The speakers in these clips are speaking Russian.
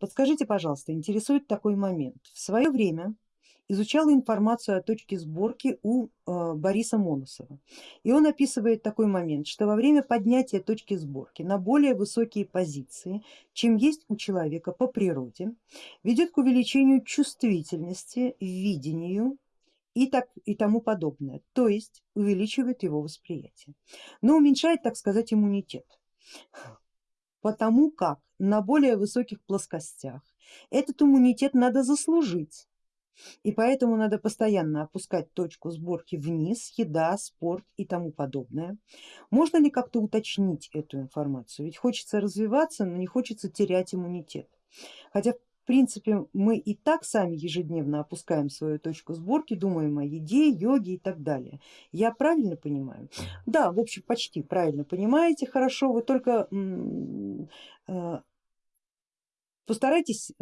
Подскажите, пожалуйста, интересует такой момент. В свое время изучала информацию о точке сборки у э, Бориса Моносова. И он описывает такой момент, что во время поднятия точки сборки на более высокие позиции, чем есть у человека по природе, ведет к увеличению чувствительности, видению и, так, и тому подобное, то есть увеличивает его восприятие, но уменьшает, так сказать, иммунитет. Потому как на более высоких плоскостях этот иммунитет надо заслужить и поэтому надо постоянно опускать точку сборки вниз, еда, спорт и тому подобное. Можно ли как-то уточнить эту информацию? Ведь хочется развиваться, но не хочется терять иммунитет. Хотя в принципе мы и так сами ежедневно опускаем свою точку сборки, думаем о еде, йоге и так далее. Я правильно понимаю? Да, в общем почти правильно понимаете, хорошо, вы только э, постарайтесь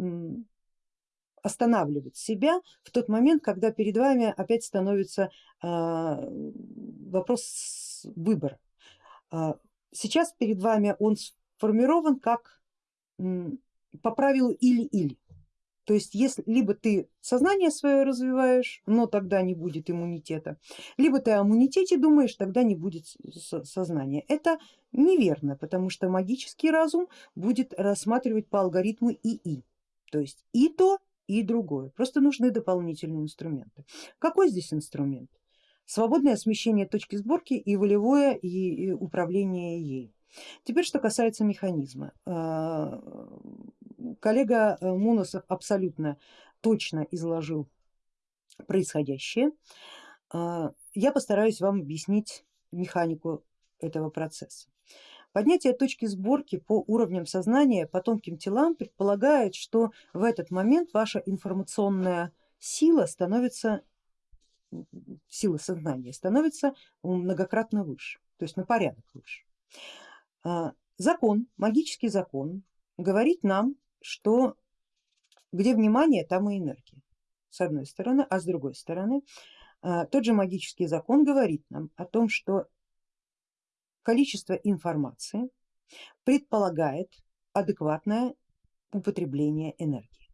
останавливать себя в тот момент, когда перед вами опять становится а, вопрос выбора. Сейчас перед вами он сформирован как по правилу или-или. То есть если либо ты сознание свое развиваешь, но тогда не будет иммунитета, либо ты о иммунитете думаешь, тогда не будет сознания. Это неверно, потому что магический разум будет рассматривать по алгоритму ИИ. То есть и то, и другое. Просто нужны дополнительные инструменты. Какой здесь инструмент? Свободное смещение точки сборки и волевое и управление ей. Теперь что касается механизма. Коллега э, Муносов абсолютно точно изложил происходящее. А, я постараюсь вам объяснить механику этого процесса. Поднятие точки сборки по уровням сознания по тонким телам предполагает, что в этот момент ваша информационная сила становится, сила сознания становится многократно выше, то есть на порядок выше. А, закон, магический закон говорит нам, что где внимание, там и энергия, с одной стороны, а с другой стороны а, тот же магический закон говорит нам о том, что количество информации предполагает адекватное употребление энергии.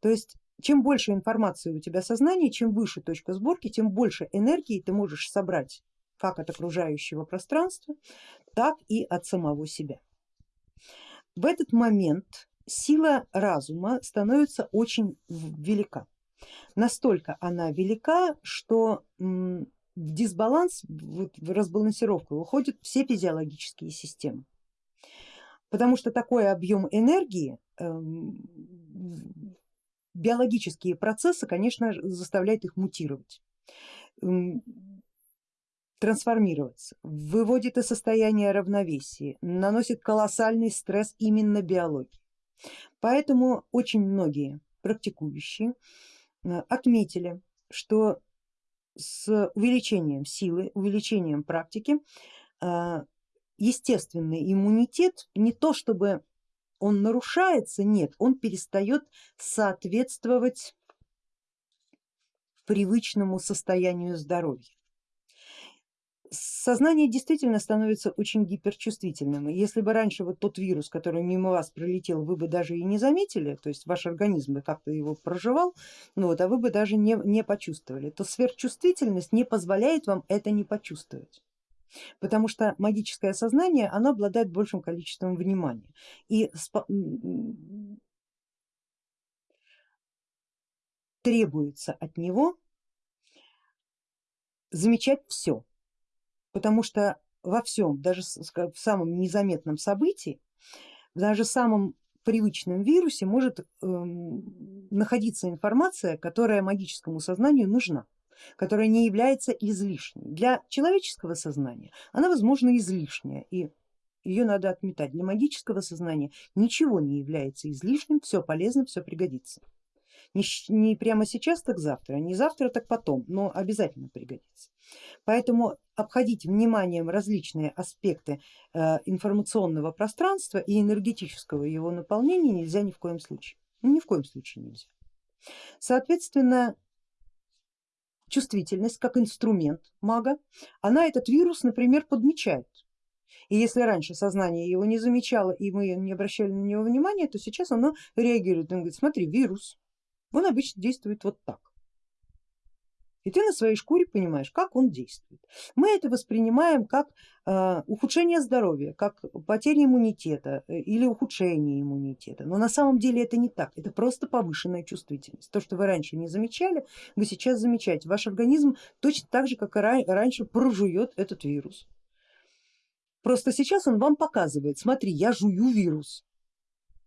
То есть чем больше информации у тебя сознание, чем выше точка сборки, тем больше энергии ты можешь собрать как от окружающего пространства, так и от самого себя. В этот момент сила разума становится очень велика. Настолько она велика, что в дисбаланс, в разбалансировку уходят все физиологические системы. Потому что такой объем энергии, эм, биологические процессы, конечно, заставляют их мутировать, эм, трансформироваться, выводит из состояния равновесия, наносит колоссальный стресс именно биологии. Поэтому очень многие практикующие э, отметили, что с увеличением силы, увеличением практики а, естественный иммунитет не то чтобы он нарушается, нет, он перестает соответствовать привычному состоянию здоровья сознание действительно становится очень гиперчувствительным. И если бы раньше вот тот вирус, который мимо вас пролетел, вы бы даже и не заметили, то есть ваш организм бы как-то его проживал, ну вот, а вы бы даже не, не почувствовали, то сверхчувствительность не позволяет вам это не почувствовать. Потому что магическое сознание, оно обладает большим количеством внимания. И требуется от него замечать все, потому что во всем, даже в самом незаметном событии, даже в самом привычном вирусе может э, находиться информация, которая магическому сознанию нужна, которая не является излишней. Для человеческого сознания она возможно излишняя и ее надо отметать. Для магического сознания ничего не является излишним, все полезно, все пригодится. Не, не прямо сейчас, так завтра, не завтра, так потом, но обязательно пригодится. Поэтому обходить вниманием различные аспекты э, информационного пространства и энергетического его наполнения нельзя ни в коем случае. Ну, ни в коем случае нельзя. Соответственно, чувствительность как инструмент мага, она этот вирус, например, подмечает И если раньше сознание его не замечало и мы не обращали на него внимания, то сейчас оно реагирует, он говорит, смотри, вирус, он обычно действует вот так. И ты на своей шкуре понимаешь, как он действует. Мы это воспринимаем как э, ухудшение здоровья, как потеря иммунитета э, или ухудшение иммунитета. Но на самом деле это не так, это просто повышенная чувствительность. То, что вы раньше не замечали, вы сейчас замечаете. Ваш организм точно так же, как и раньше, прожует этот вирус. Просто сейчас он вам показывает, смотри, я жую вирус.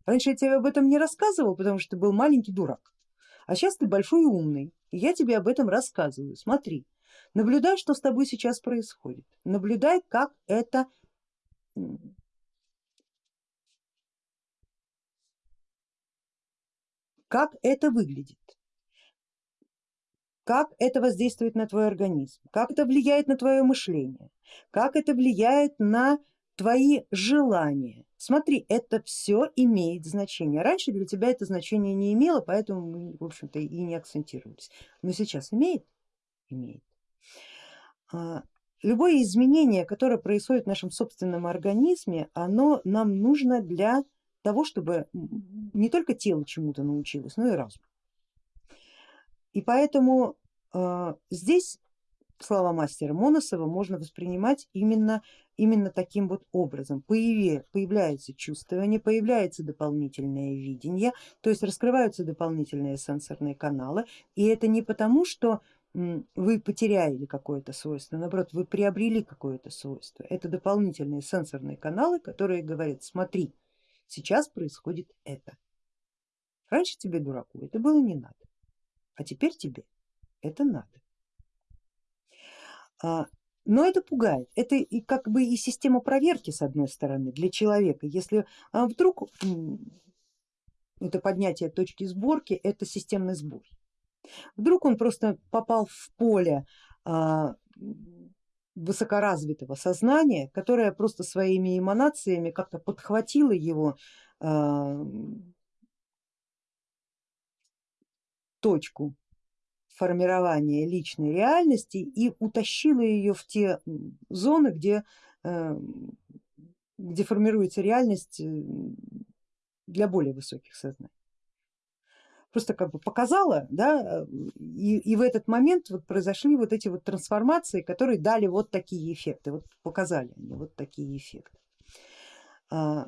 Раньше я тебе об этом не рассказывал, потому что ты был маленький дурак. А сейчас ты большой и умный, и я тебе об этом рассказываю. Смотри, наблюдай, что с тобой сейчас происходит. Наблюдай, как это как это выглядит, как это воздействует на твой организм, как это влияет на твое мышление, как это влияет на твои желания. Смотри, это все имеет значение. Раньше для тебя это значение не имело, поэтому мы, в общем-то, и не акцентировались. Но сейчас имеет? Имеет. А, любое изменение, которое происходит в нашем собственном организме, оно нам нужно для того, чтобы не только тело чему-то научилось, но и разум. И поэтому э, здесь слова мастера Моносова можно воспринимать именно, именно таким вот образом. Появи, появляется чувствование, появляется дополнительное видение, то есть раскрываются дополнительные сенсорные каналы. И это не потому, что вы потеряли какое-то свойство, наоборот, вы приобрели какое-то свойство. Это дополнительные сенсорные каналы, которые говорят, смотри, сейчас происходит это. Раньше тебе, дураку, это было не надо, а теперь тебе это надо. А, но это пугает, это и как бы и система проверки с одной стороны для человека, если а, вдруг это поднятие точки сборки, это системный сбор. Вдруг он просто попал в поле а, высокоразвитого сознания, которое просто своими эманациями как-то подхватило его точку формирования личной реальности и утащила ее в те зоны, где, э, где формируется реальность э, для более высоких сознаний. Просто как бы показала, да, и, и в этот момент вот произошли вот эти вот трансформации, которые дали вот такие эффекты, вот показали они вот такие эффекты. А,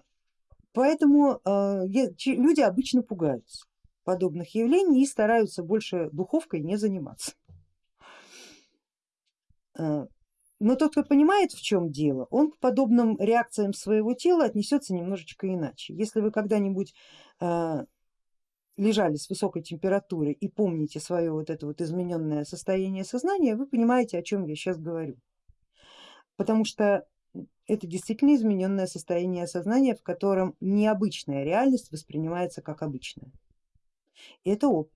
поэтому люди обычно пугаются подобных явлений и стараются больше духовкой не заниматься. Э, но тот, кто понимает в чем дело, он к подобным реакциям своего тела отнесется немножечко иначе. Если вы когда-нибудь э, лежали с высокой температурой и помните свое вот это вот измененное состояние сознания, вы понимаете, о чем я сейчас говорю. Потому что это действительно измененное состояние сознания, в котором необычная реальность воспринимается как обычная. Это опыт.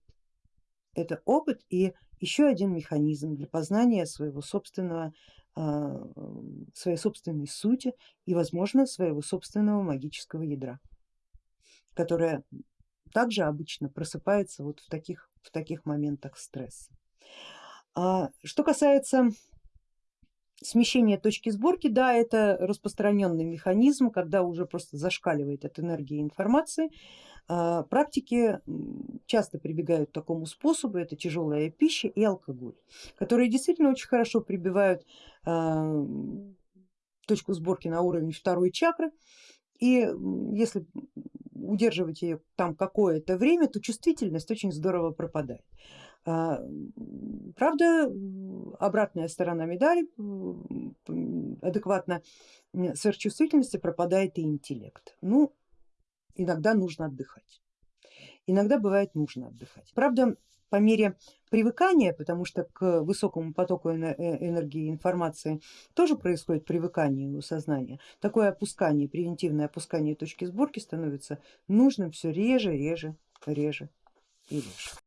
Это опыт и еще один механизм для познания своего собственного, а, своей собственной сути и возможно своего собственного магического ядра, которое также обычно просыпается вот в таких, в таких моментах стресса. А, что касается смещения точки сборки, да, это распространенный механизм, когда уже просто зашкаливает от энергии информации, а, практики часто прибегают к такому способу, это тяжелая пища и алкоголь, которые действительно очень хорошо прибивают а, точку сборки на уровень второй чакры и если удерживать ее там какое-то время, то чувствительность очень здорово пропадает. А, правда, обратная сторона медали, адекватно сверхчувствительности пропадает и интеллект. Ну, иногда нужно отдыхать. Иногда бывает нужно отдыхать. Правда, по мере привыкания, потому что к высокому потоку э, энергии и информации тоже происходит привыкание у сознания, такое опускание, превентивное опускание точки сборки становится нужным все реже, реже, реже и реже.